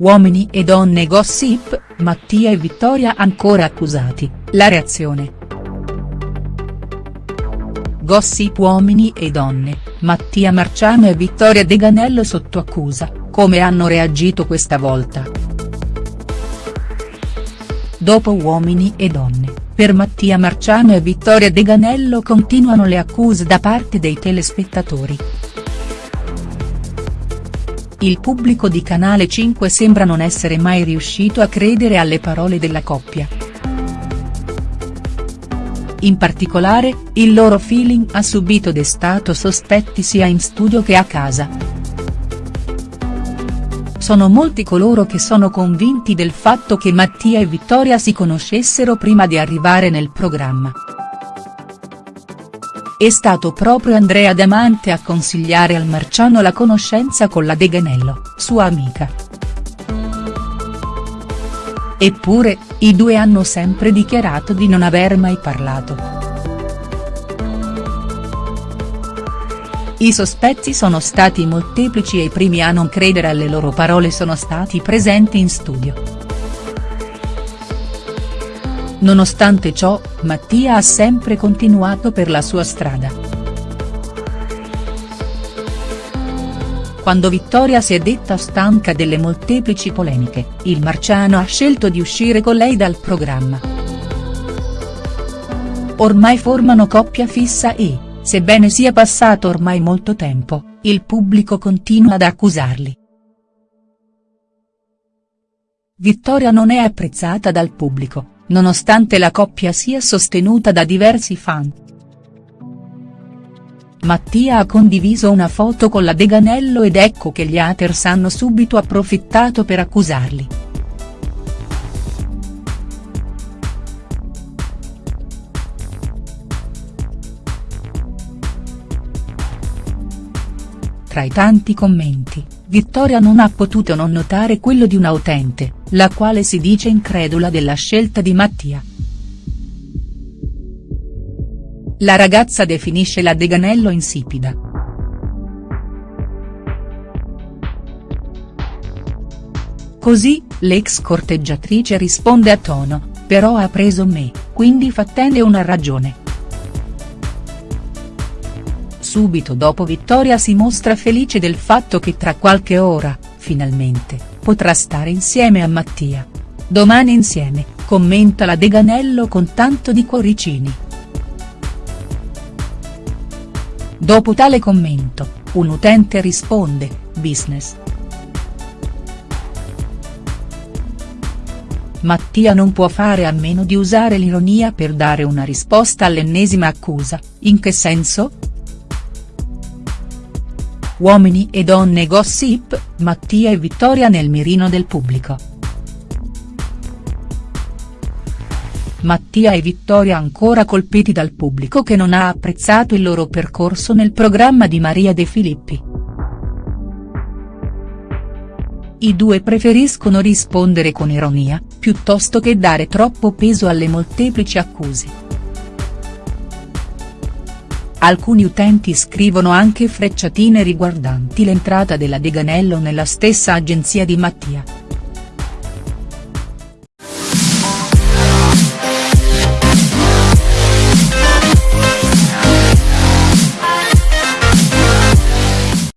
Uomini e donne gossip, Mattia e Vittoria ancora accusati, la reazione. Gossip Uomini e donne, Mattia Marciano e Vittoria De Ganello sotto accusa, come hanno reagito questa volta. Dopo Uomini e donne, per Mattia Marciano e Vittoria De Ganello continuano le accuse da parte dei telespettatori. Il pubblico di Canale 5 sembra non essere mai riuscito a credere alle parole della coppia. In particolare, il loro feeling ha subito destato sospetti sia in studio che a casa. Sono molti coloro che sono convinti del fatto che Mattia e Vittoria si conoscessero prima di arrivare nel programma. È stato proprio Andrea Damante a consigliare al Marciano la conoscenza con la De Ganello, sua amica. Eppure, i due hanno sempre dichiarato di non aver mai parlato. I sospetti sono stati molteplici e i primi a non credere alle loro parole sono stati presenti in studio. Nonostante ciò, Mattia ha sempre continuato per la sua strada. Quando Vittoria si è detta stanca delle molteplici polemiche, il Marciano ha scelto di uscire con lei dal programma. Ormai formano coppia fissa e, sebbene sia passato ormai molto tempo, il pubblico continua ad accusarli. Vittoria non è apprezzata dal pubblico, nonostante la coppia sia sostenuta da diversi fan. Mattia ha condiviso una foto con la Deganello ed ecco che gli haters hanno subito approfittato per accusarli. Tra i tanti commenti, Vittoria non ha potuto non notare quello di una utente, la quale si dice incredula della scelta di Mattia. La ragazza definisce la Deganello insipida. Così, l'ex corteggiatrice risponde a tono, però ha preso me, quindi fattene una ragione. Subito dopo Vittoria si mostra felice del fatto che tra qualche ora, finalmente, potrà stare insieme a Mattia. Domani insieme, commenta la Deganello con tanto di cuoricini. Dopo tale commento, un utente risponde, business. Mattia non può fare a meno di usare l'ironia per dare una risposta all'ennesima accusa, in che senso?. Uomini e donne gossip, Mattia e Vittoria nel mirino del pubblico. Mattia e Vittoria ancora colpiti dal pubblico che non ha apprezzato il loro percorso nel programma di Maria De Filippi. I due preferiscono rispondere con ironia, piuttosto che dare troppo peso alle molteplici accuse. Alcuni utenti scrivono anche frecciatine riguardanti l'entrata della Deganello nella stessa agenzia di Mattia.